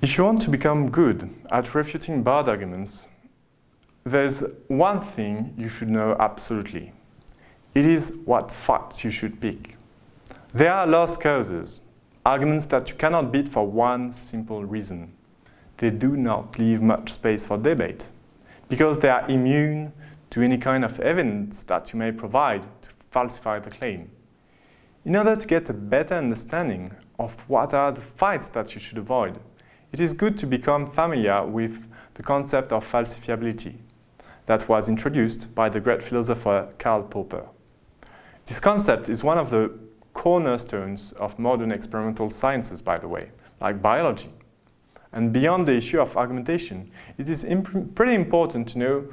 If you want to become good at refuting bad arguments, there's one thing you should know absolutely. It is what facts you should pick. There are lost causes, arguments that you cannot beat for one simple reason. They do not leave much space for debate, because they are immune to any kind of evidence that you may provide to falsify the claim. In order to get a better understanding of what are the fights that you should avoid, it is good to become familiar with the concept of falsifiability that was introduced by the great philosopher Karl Popper. This concept is one of the cornerstones of modern experimental sciences, by the way, like biology. And beyond the issue of argumentation, it is imp pretty important to know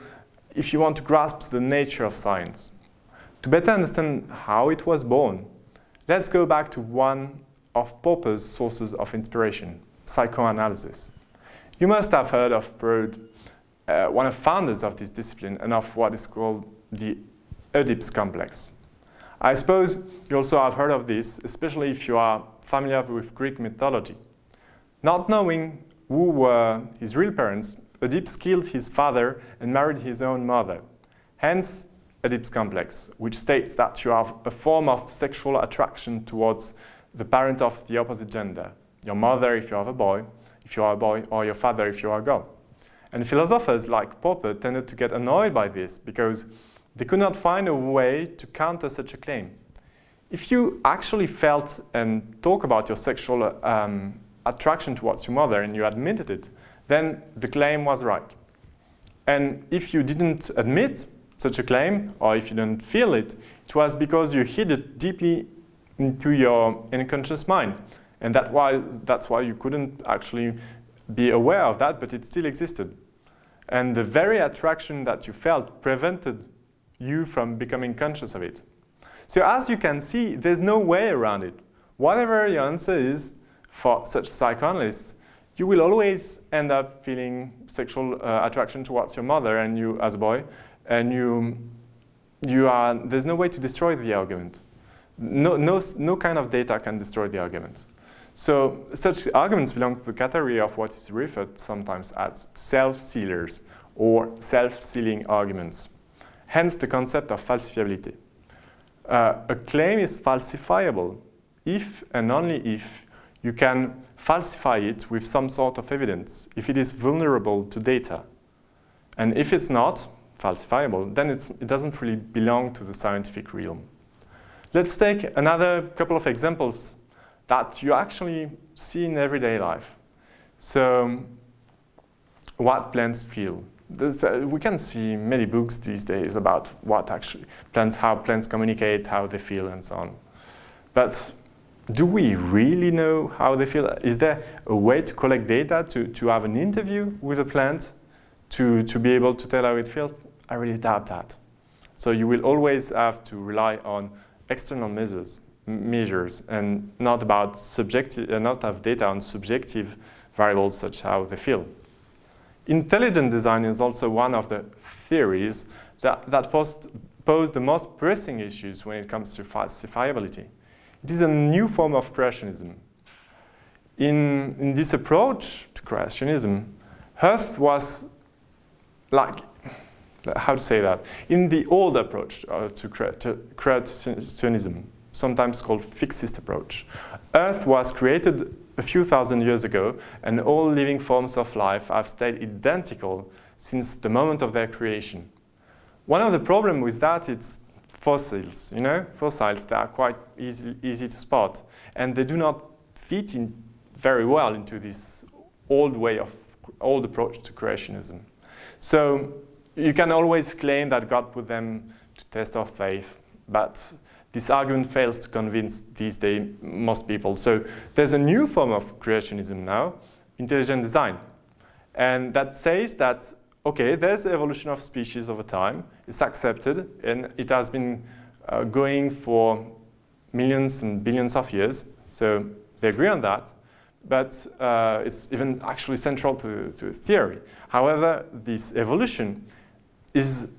if you want to grasp the nature of science. To better understand how it was born, let's go back to one of Popper's sources of inspiration, psychoanalysis. You must have heard of Freud, uh, one of the founders of this discipline and of what is called the Oedipus complex. I suppose you also have heard of this, especially if you are familiar with Greek mythology. Not knowing who were his real parents, Oedipus killed his father and married his own mother. Hence, Oedipus complex, which states that you have a form of sexual attraction towards the parent of the opposite gender your mother if you have a boy, if you are a boy, or your father if you are a girl. And philosophers like Popper tended to get annoyed by this because they could not find a way to counter such a claim. If you actually felt and talk about your sexual um, attraction towards your mother and you admitted it, then the claim was right. And if you didn't admit such a claim, or if you didn't feel it, it was because you hid it deeply into your unconscious mind. And that why, that's why you couldn't actually be aware of that, but it still existed. And the very attraction that you felt prevented you from becoming conscious of it. So as you can see, there's no way around it. Whatever your answer is for such psychoanalysts, you will always end up feeling sexual uh, attraction towards your mother and you as a boy, and you, you are, there's no way to destroy the argument. No, no, no kind of data can destroy the argument. So such arguments belong to the category of what is referred sometimes as self-sealers or self-sealing arguments. Hence the concept of falsifiability. Uh, a claim is falsifiable if and only if you can falsify it with some sort of evidence, if it is vulnerable to data. And if it's not falsifiable, then it doesn't really belong to the scientific realm. Let's take another couple of examples that you actually see in everyday life. So what plants feel. Uh, we can see many books these days about what actually plants, how plants communicate, how they feel and so on. But do we really know how they feel? Is there a way to collect data, to, to have an interview with a plant, to, to be able to tell how it feels? I really doubt that. So you will always have to rely on external measures measures and not about subjective, uh, not have data on subjective variables such as how they feel. Intelligent design is also one of the theories that, that post, pose the most pressing issues when it comes to falsifiability. It is a new form of creationism. In, in this approach to creationism, Earth was like, how to say that? In the old approach uh, to, to creationism, sometimes called fixist approach. Earth was created a few thousand years ago and all living forms of life have stayed identical since the moment of their creation. One of the problems with that is fossils, you know, fossils that are quite easy, easy to spot and they do not fit in very well into this old way of, old approach to creationism. So you can always claim that God put them to test of faith, but this argument fails to convince these days most people. So there's a new form of creationism now, intelligent design. And that says that, okay, there's evolution of species over time, it's accepted, and it has been uh, going for millions and billions of years. So they agree on that, but uh, it's even actually central to, to theory. However, this evolution is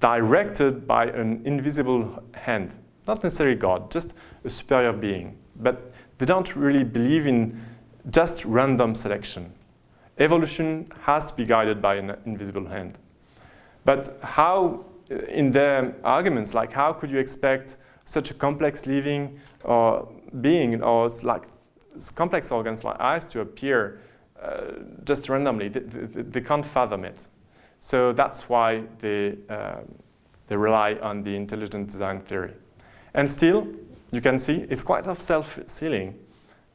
directed by an invisible hand not necessarily God, just a superior being. But they don't really believe in just random selection. evolution has to be guided by an invisible hand. But how, uh, in their arguments, like how could you expect such a complex living or being or like complex organs like eyes to appear uh, just randomly? They, they, they, can't fathom it. So that's why they, uh, they rely on the intelligent design theory. And still, you can see it's quite self-sealing.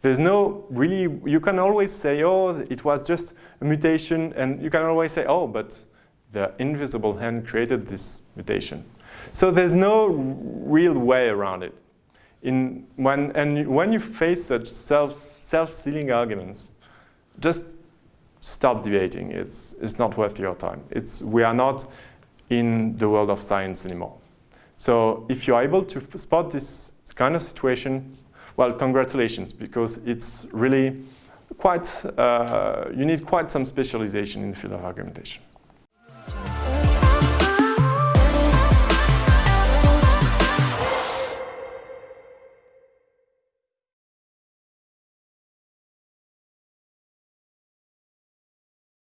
There's no really, you can always say, oh, it was just a mutation, and you can always say, oh, but the invisible hand created this mutation. So there's no real way around it. In when, and when you face such self, self-sealing arguments, just stop debating. It's, it's not worth your time. It's, we are not in the world of science anymore. So if you're able to spot this kind of situation, well, congratulations, because it's really quite, uh, you need quite some specialization in the field of argumentation.